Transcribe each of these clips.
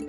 you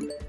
Yeah.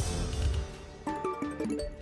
you